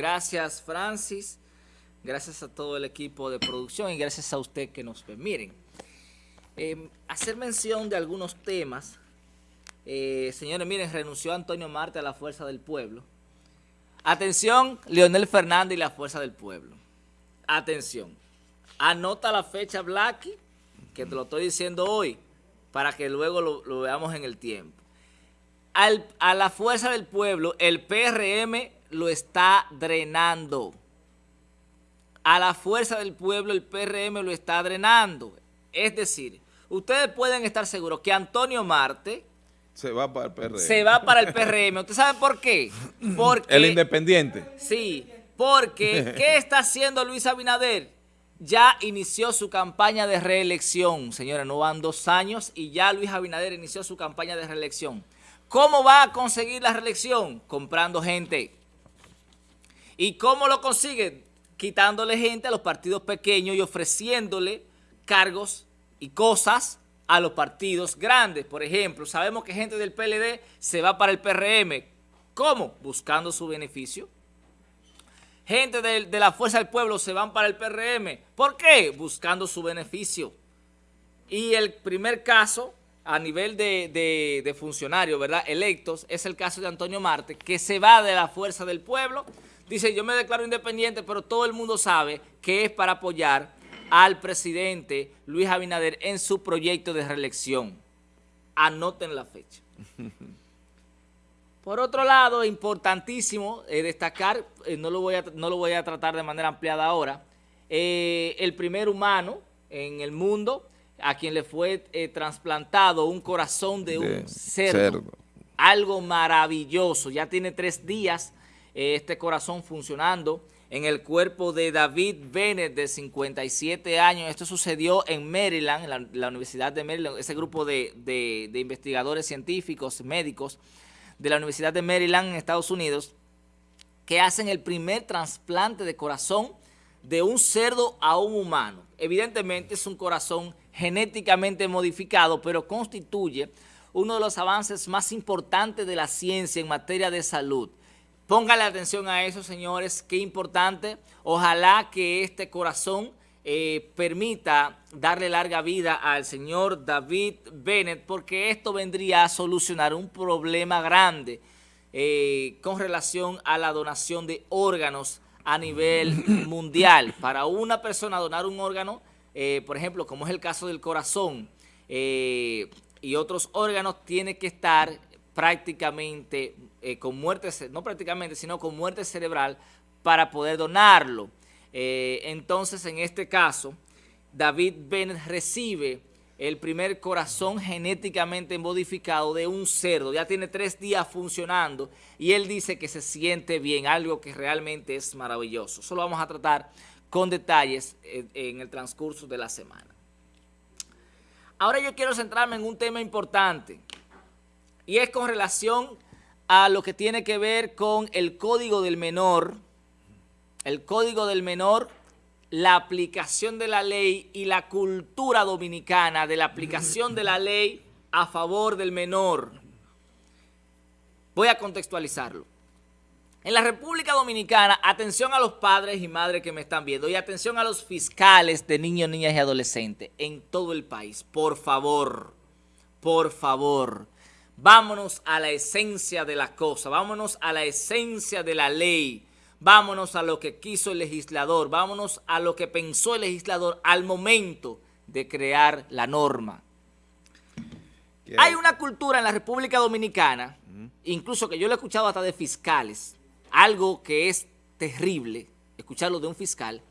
Gracias, Francis. Gracias a todo el equipo de producción y gracias a usted que nos ve. Miren, eh, hacer mención de algunos temas. Eh, señores, miren, renunció Antonio Marte a la Fuerza del Pueblo. Atención, Leonel Fernández y la Fuerza del Pueblo. Atención. Anota la fecha, Blacky, que te lo estoy diciendo hoy, para que luego lo, veamos en el tiempo. a la Fuerza del Pueblo, el PRM lo está drenando. A la Fuerza del Pueblo, el PRM lo está drenando. Es decir, ustedes pueden estar seguros que Antonio Marte se va para el PRM. Se va para el PRM. ¿Usted sabe por qué? Porque, el independiente. Sí, porque ¿qué está haciendo Luis Abinader? Ya inició su campaña de reelección, señores, no van dos años y ya Luis Abinader inició su campaña de reelección. ¿Cómo va a conseguir la reelección? Comprando gente. ¿Y cómo lo consigue? Quitándole gente a los partidos pequeños y ofreciéndole cargos y cosas a los partidos grandes. Por ejemplo, sabemos que gente del PLD se va para el PRM. ¿Cómo? Buscando su beneficio. Gente de, la Fuerza del Pueblo se van para el PRM. ¿Por qué? Buscando su beneficio. Y el primer caso a nivel de, de funcionarios, ¿verdad? Electos, es el caso de Antonio Marte, que se va de la Fuerza del Pueblo. Dice, yo me declaro independiente, pero todo el mundo sabe que es para apoyar al presidente Luis Abinader en su proyecto de reelección. Anoten la fecha. Por otro lado, importantísimo eh, destacar, eh, no, lo voy a, no lo voy a tratar de manera ampliada ahora, eh, el primer humano en el mundo a quien le fue trasplantado un corazón de un cerdo. Algo maravilloso. Ya tiene tres días este corazón funcionando en el cuerpo de David Bennett, de 57 años. Esto sucedió en Maryland, en la, Universidad de Maryland, ese grupo de, investigadores científicos, médicos de la Universidad de Maryland en Estados Unidos, que hacen el primer trasplante de corazón de un cerdo a un humano. Evidentemente es un corazón genéticamente modificado, pero constituye uno de los avances más importantes de la ciencia en materia de salud. Póngale atención a eso, señores, qué importante. Ojalá que este corazón eh, permita darle larga vida al señor David Bennett, porque esto vendría a solucionar un problema grande eh, con relación a la donación de órganos a nivel mundial. Para una persona donar un órgano, eh, por ejemplo, como es el caso del corazón y otros órganos, tiene que estar prácticamente eh, con muerte, no prácticamente, sino con muerte cerebral para poder donarlo. Eh, entonces, en este caso, David Bennett recibe el primer corazón genéticamente modificado de un cerdo. Ya tiene tres días funcionando y él dice que se siente bien, algo que realmente es maravilloso. Eso lo vamos a tratar con detalles eh, en el transcurso de la semana. Ahora yo quiero centrarme en un tema importante y es con relación a lo que tiene que ver con el código del menor, el código del menor, la aplicación de la ley y la cultura dominicana de la aplicación de la ley a favor del menor. Voy a contextualizarlo. En la República Dominicana, atención a los padres y madres que me están viendo y atención a los fiscales de niños, niñas y adolescentes en todo el país. Por favor, por favor, Vámonos a la esencia de la cosa, vámonos a la esencia de la ley, vámonos a lo que quiso el legislador, vámonos a lo que pensó el legislador al momento de crear la norma. Hay una cultura en la República Dominicana, incluso que yo lo he escuchado hasta de fiscales, algo que es terrible, escucharlo de un fiscal,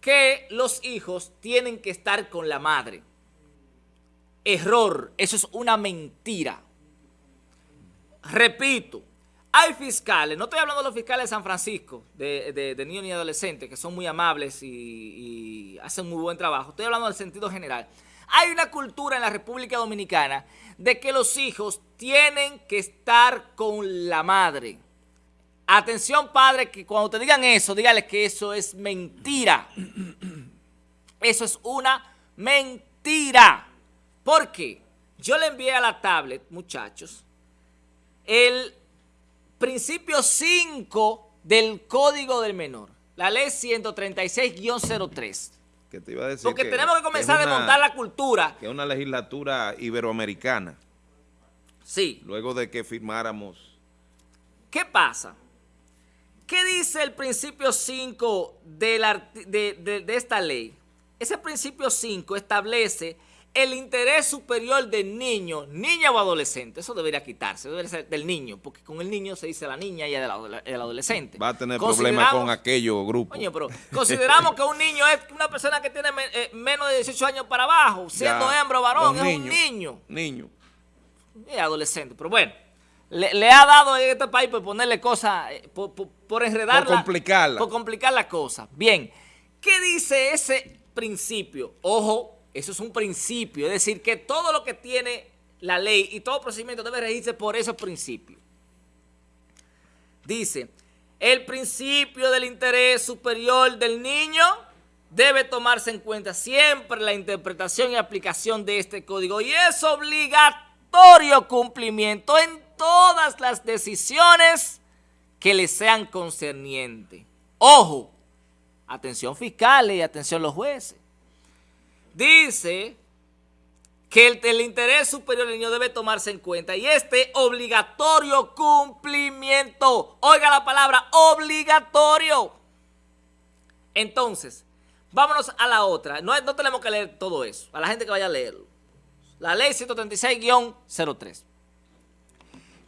que los hijos tienen que estar con la madre. Error, eso es una mentira. Repito, hay fiscales, no estoy hablando de los fiscales de San Francisco, de, niños y adolescentes, que son muy amables y, hacen muy buen trabajo. Estoy hablando del sentido general. Hay una cultura en la República Dominicana de que los hijos tienen que estar con la madre. Atención, padre, que cuando te digan eso, dígale que eso es mentira. Eso es una mentira. ¿Por qué? Yo le envié a la tablet, muchachos, el principio 5 del Código del Menor, la ley 136-03. Que te iba a decir Porque tenemos que comenzar a desmontar la cultura. Que es una legislatura iberoamericana. Sí. Luego de que firmáramos. ¿Qué pasa? ¿Qué dice el principio 5 de, de esta ley? Ese principio 5 establece el interés superior del niño, niña o adolescente, eso debería quitarse, debería ser del niño, porque con el niño se dice la niña y el adolescente. Va a tener problemas con aquellos grupos. Oye, pero consideramos que un niño es una persona que tiene eh, menos de 18 años para abajo, siendo hembra o varón, es un niño. Niño. Es adolescente, pero bueno. Le, ha dado en este país por ponerle cosas, eh, por, por, por enredarla. Por complicarla. Por complicar la cosa. Bien, ¿qué dice ese principio? Ojo, eso es un principio, es decir, que todo lo que tiene la ley y todo procedimiento debe regirse por esos principios. Dice, el principio del interés superior del niño debe tomarse en cuenta siempre la interpretación y aplicación de este código y es obligatorio cumplimiento en todas las decisiones que le sean concernientes. Ojo, atención fiscales y atención los jueces dice que el, interés superior del niño debe tomarse en cuenta y este obligatorio cumplimiento. Oiga la palabra, obligatorio. Entonces, vámonos a la otra. No, no tenemos que leer todo eso, a la gente que vaya a leerlo. La ley 136-03.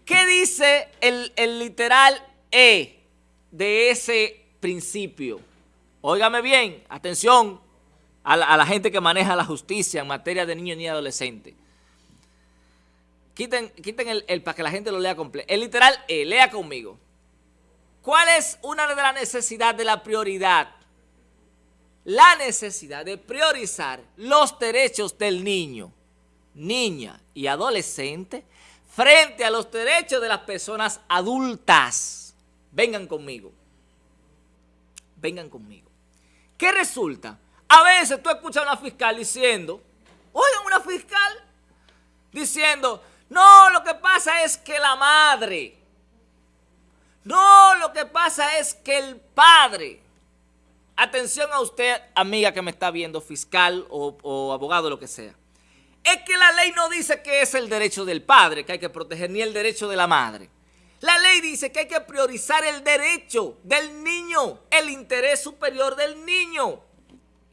¿Qué dice el, el literal E de ese principio? Óigame bien, atención, a la, gente que maneja la justicia en materia de niños y adolescentes. Quiten, quiten el, para que la gente lo lea completo. El literal E, lea conmigo. ¿Cuál es una de las necesidades de la prioridad? La necesidad de priorizar los derechos del niño, niña y adolescente frente a los derechos de las personas adultas. Vengan conmigo. Vengan conmigo. ¿Qué resulta? A veces tú escuchas a una fiscal diciendo, oigan, una fiscal diciendo, no, lo que pasa es que la madre, no, lo que pasa es que el padre, atención a usted, amiga que me está viendo, fiscal o, o abogado, lo que sea, es que la ley no dice que es el derecho del padre que hay que proteger, ni el derecho de la madre. La ley dice que hay que priorizar el derecho del niño, el interés superior del niño.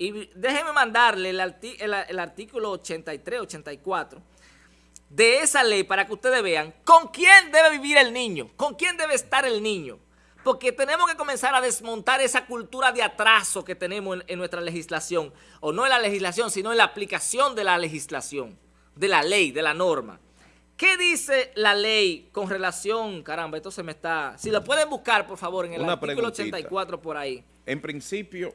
Y déjenme mandarle el, artículo 83, 84 de esa ley para que ustedes vean con quién debe vivir el niño, con quién debe estar el niño. Porque tenemos que comenzar a desmontar esa cultura de atraso que tenemos en, nuestra legislación. O no en la legislación, sino en la aplicación de la legislación, de la ley, de la norma. ¿Qué dice la ley con relación, caramba, esto se me está... Si lo pueden buscar, por favor, en el artículo 84 por ahí en principio,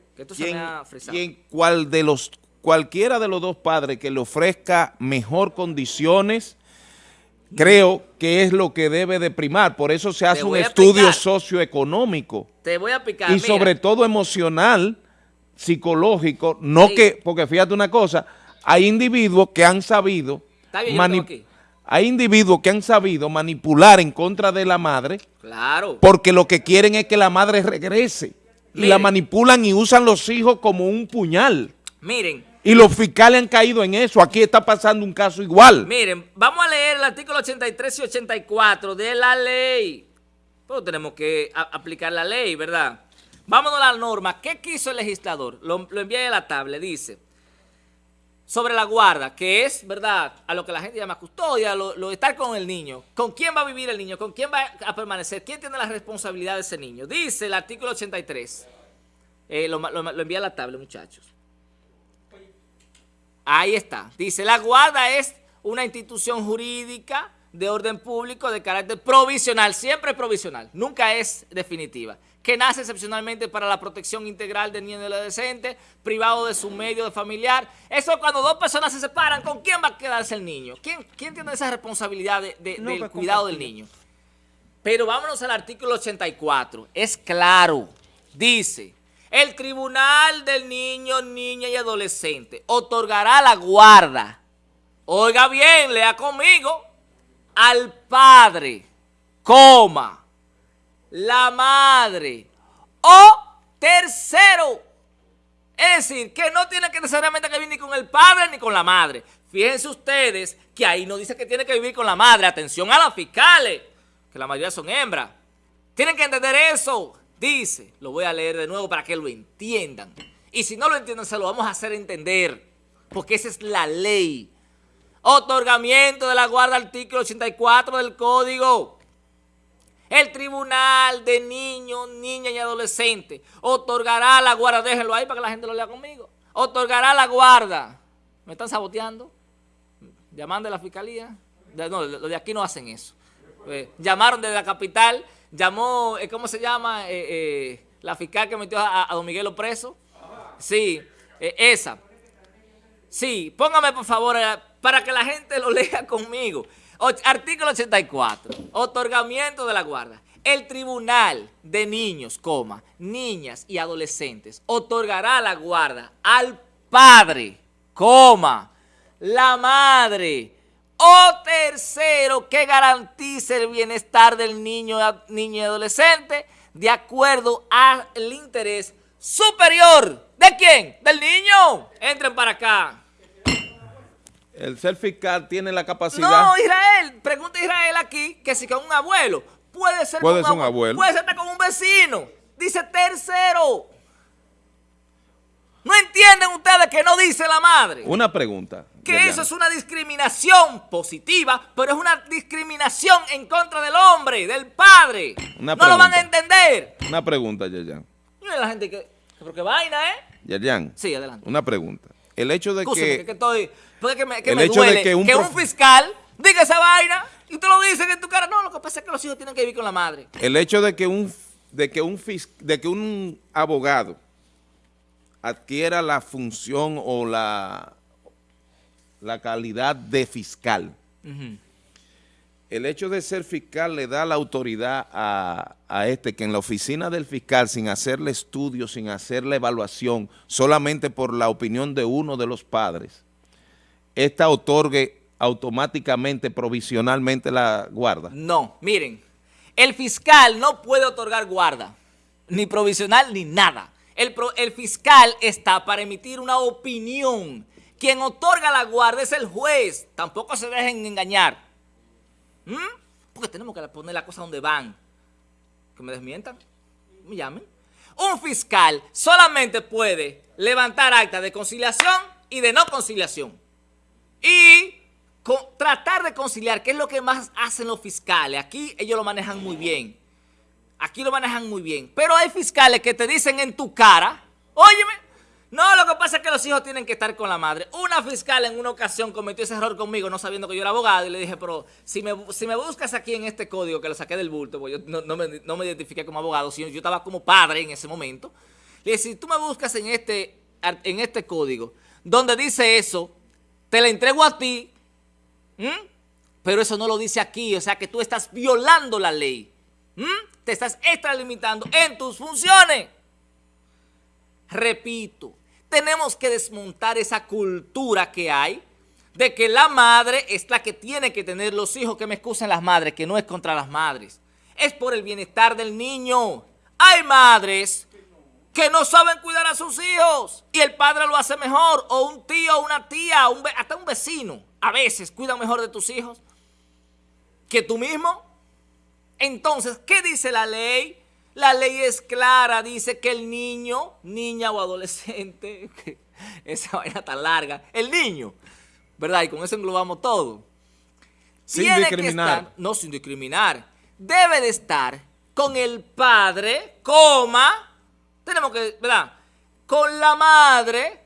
¿quién, cuál de los, cualquiera de los dos padres que le ofrezca mejor condiciones, creo que es lo que debe de primar. Por eso se hace un estudio socioeconómico. Te voy a picar. Y sobre todo emocional, psicológico, no que, porque fíjate una cosa, hay individuos que han sabido hay individuos que han sabido manipular en contra de la madre claro. porque lo que quieren es que la madre regrese y la manipulan y usan los hijos como un puñal. Miren. Y los fiscales han caído en eso. Aquí está pasando un caso igual. Miren, vamos a leer el artículo 83 y 84 de la ley. Pues tenemos que aplicar la ley, ¿verdad? Vámonos a la norma. ¿Qué quiso el legislador? Lo, lo envié a la tabla. Dice, sobre la guarda, que es, ¿verdad?, a lo que la gente llama custodia, lo, lo, estar con el niño. ¿Con quién va a vivir el niño? ¿Con quién va a permanecer? ¿Quién tiene la responsabilidad de ese niño? Dice el artículo 83. Eh, lo, lo, lo envía a la tabla, muchachos. Ahí está. Dice, la guarda es una institución jurídica de orden público de carácter provisional, siempre provisional, nunca es definitiva, que nace excepcionalmente para la protección integral del niño y del adolescente, privado de su medio de familiar. Eso cuando dos personas se separan, ¿con quién va a quedarse el niño? ¿Quién, quién tiene esa responsabilidad de, del pues, cuidado del niño? Pero vámonos al artículo 84. Es claro, dice, el tribunal del niño, niña y adolescente otorgará la guarda. Oiga bien, lea conmigo al padre, coma, la madre. O tercero. Es decir, que no tiene que necesariamente que vivir ni con el padre ni con la madre. Fíjense ustedes que ahí no dice que tiene que vivir con la madre. Atención a las fiscales, que la mayoría son hembras. Tienen que entender eso. Dice, lo voy a leer de nuevo para que lo entiendan. Y si no lo entienden, se lo vamos a hacer entender. Porque esa es la ley. Otorgamiento de la guarda, artículo 84 del Código. El Tribunal de Niños, Niñas y Adolescentes otorgará la guarda, déjenlo ahí para que la gente lo lea conmigo, otorgará la guarda. ¿Me están saboteando? Llamando a la fiscalía. No, los de aquí no hacen eso. Eh, llamaron desde la capital, llamó, eh, ¿cómo se llama? Eh, la fiscal que metió a, a Don Miguelo preso. Sí, esa. Sí, póngame por favor para que la gente lo lea conmigo. Artículo 84, otorgamiento de la guarda. El Tribunal de Niños, coma, niñas y adolescentes otorgará la guarda al padre, coma, la madre o tercero que garantice el bienestar del niño, niño y adolescente de acuerdo al interés superior. ¿De quién? Del niño. Entren para acá. El ser fiscal tiene la capacidad... No, Israel, pregunta Israel aquí que si con un abuelo, puede ser puede con ser un abuelo, puede ser con un vecino, dice tercero. ¿No entienden ustedes que no dice la madre? Una pregunta. Que eso es una discriminación positiva, pero es una discriminación en contra del hombre, del padre. no lo van a entender. Una pregunta, Yerjan. la gente que... ¿Pero vaina, eh? Yerjan. Sí, adelante. Una pregunta. El hecho de que... que, estoy, que me, que el hecho de que un, fiscal diga esa vaina y tú lo dices en tu cara. No, lo que pasa es que los hijos tienen que vivir con la madre. El hecho de que un, de que un, de que un abogado adquiera la función o la, la calidad de fiscal, el hecho de ser fiscal le da la autoridad a, este que en la oficina del fiscal, sin hacerle estudio, sin hacerle evaluación, solamente por la opinión de uno de los padres, esta otorgue automáticamente, provisionalmente la guarda. No, miren, el fiscal no puede otorgar guarda, ni provisional ni nada. El fiscal está para emitir una opinión. Quien otorga la guarda es el juez. Tampoco se dejen engañar. ¿Mm? Porque tenemos que poner la cosa donde van. Que me desmientan, me llamen. Un fiscal solamente puede levantar acta de conciliación y de no conciliación. Y tratar de conciliar, que es lo que más hacen los fiscales. Aquí ellos lo manejan muy bien. Aquí lo manejan muy bien. Pero hay fiscales que te dicen en tu cara, óyeme, no, lo que pasa es que los hijos tienen que estar con la madre. Una fiscal en una ocasión cometió ese error conmigo, no sabiendo que yo era abogado, y le dije, pero si me, si me buscas aquí en este código que lo saqué del bulto, porque yo no, me, no me, identifiqué como abogado, sino yo estaba como padre en ese momento. Le dije, si tú me buscas en este, en este código, donde dice eso, te la entrego a ti, pero eso no lo dice aquí, o sea que tú estás violando la ley. Te estás extralimitando en tus funciones. Repito, tenemos que desmontar esa cultura que hay de que la madre es la que tiene que tener los hijos, que me excusen las madres, que no es contra las madres. Es por el bienestar del niño. Hay madres que no saben cuidar a sus hijos y el padre lo hace mejor, o un tío, una tía, hasta un vecino, a veces cuida mejor de tus hijos que tú mismo. Entonces, ¿qué dice la ley? La ley es clara, dice que el niño, niña o adolescente, esa vaina tan larga, el niño, ¿verdad? Y con eso englobamos todo. Sin discriminar. no, sin discriminar. Debe de estar con el padre, coma, tenemos que, ¿verdad? Con la madre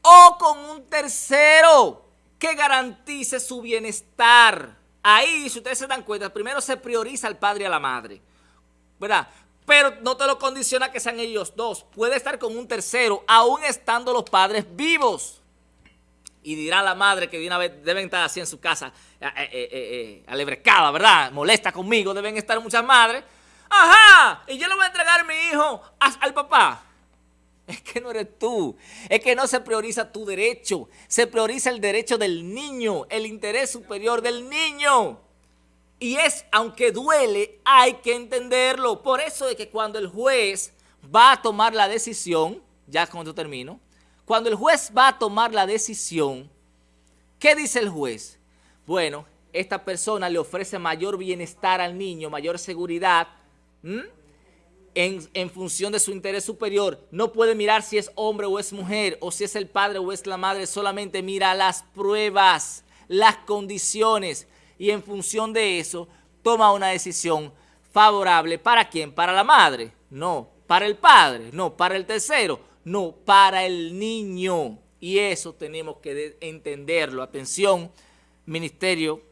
o con un tercero que garantice su bienestar. Ahí, si ustedes se dan cuenta, primero se prioriza al padre y a la madre, ¿verdad? Pero no te lo condiciona que sean ellos dos. Puede estar con un tercero, aún estando los padres vivos. Y dirá la madre que de una vez deben estar así en su casa, eh, eh, eh, alebrecada, ¿verdad? Molesta conmigo, deben estar muchas madres. ¡Ajá! Y yo le voy a entregar a mi hijo al papá. Es que no eres tú. Es que no se prioriza tu derecho. Se prioriza el derecho del niño, el interés superior del niño. Y es, aunque duele, hay que entenderlo. Por eso es que cuando el juez va a tomar la decisión, ya esto termino, cuando el juez va a tomar la decisión, ¿qué dice el juez? Bueno, esta persona le ofrece mayor bienestar al niño, mayor seguridad, en, en, función de su interés superior. No puede mirar si es hombre o es mujer, o si es el padre o es la madre, solamente mira las pruebas, las condiciones, y en función de eso toma una decisión favorable. ¿Para quién? ¿Para la madre? No. ¿Para el padre? No. ¿Para el tercero? No. Para el niño. Y eso tenemos que entenderlo. Atención, Ministerio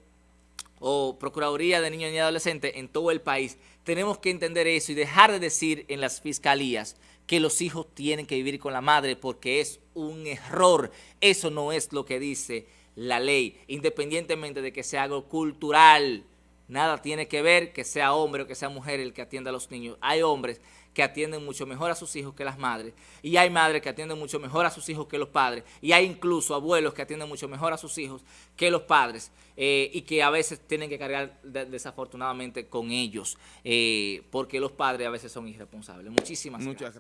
o Procuraduría de Niños y Adolescentes en todo el país. Tenemos que entender eso y dejar de decir en las fiscalías que los hijos tienen que vivir con la madre porque es un error. Eso no es lo que dice la ley, independientemente de que sea algo cultural. Nada tiene que ver que sea hombre o que sea mujer el que atienda a los niños. Hay hombres que atienden mucho mejor a sus hijos que las madres. Y hay madres que atienden mucho mejor a sus hijos que los padres. Y hay incluso abuelos que atienden mucho mejor a sus hijos que los padres. Eh, y que a veces tienen que cargar desafortunadamente con ellos. Eh, porque los padres a veces son irresponsables. Muchísimas gracias.